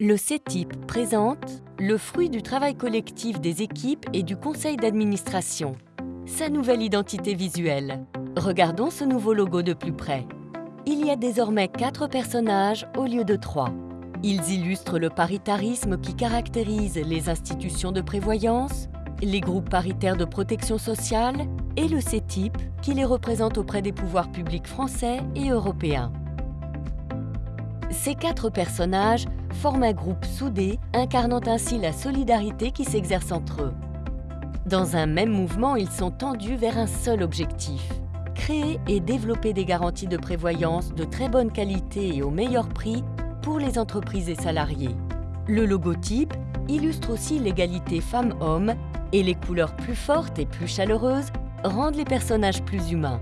Le CETIP présente le fruit du travail collectif des équipes et du conseil d'administration, sa nouvelle identité visuelle. Regardons ce nouveau logo de plus près. Il y a désormais quatre personnages au lieu de trois. Ils illustrent le paritarisme qui caractérise les institutions de prévoyance, les groupes paritaires de protection sociale et le CETIP qui les représente auprès des pouvoirs publics français et européens. Ces quatre personnages forment un groupe soudé, incarnant ainsi la solidarité qui s'exerce entre eux. Dans un même mouvement, ils sont tendus vers un seul objectif créer et développer des garanties de prévoyance de très bonne qualité et au meilleur prix pour les entreprises et salariés. Le logotype illustre aussi l'égalité femmes-hommes et les couleurs plus fortes et plus chaleureuses rendent les personnages plus humains.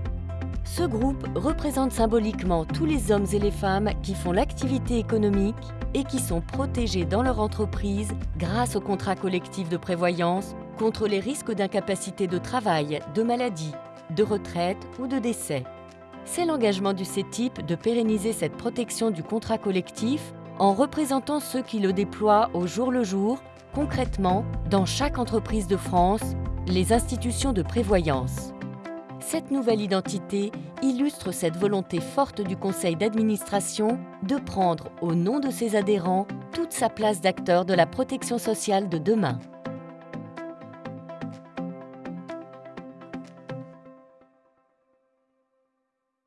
Ce groupe représente symboliquement tous les hommes et les femmes qui font l'activité économique et qui sont protégés dans leur entreprise grâce au contrat collectif de prévoyance contre les risques d'incapacité de travail, de maladie, de retraite ou de décès. C'est l'engagement du CETIP de pérenniser cette protection du contrat collectif en représentant ceux qui le déploient au jour le jour, concrètement, dans chaque entreprise de France, les institutions de prévoyance. Cette nouvelle identité illustre cette volonté forte du conseil d'administration de prendre, au nom de ses adhérents, toute sa place d'acteur de la protection sociale de demain.